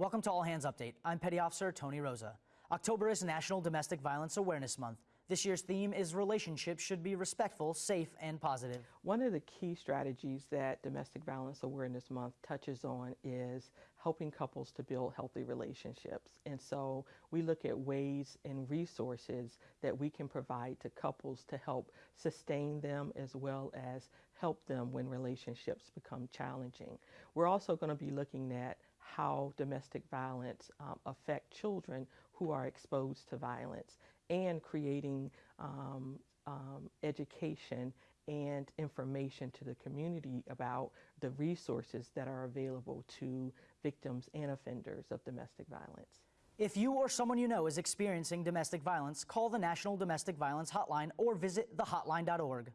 Welcome to All Hands Update. I'm Petty Officer Tony Rosa. October is National Domestic Violence Awareness Month. This year's theme is relationships should be respectful, safe, and positive. One of the key strategies that Domestic Violence Awareness Month touches on is helping couples to build healthy relationships. And so we look at ways and resources that we can provide to couples to help sustain them as well as help them when relationships become challenging. We're also going to be looking at how domestic violence um, affect children who are exposed to violence and creating um, um, education and information to the community about the resources that are available to victims and offenders of domestic violence. If you or someone you know is experiencing domestic violence, call the National Domestic Violence Hotline or visit thehotline.org.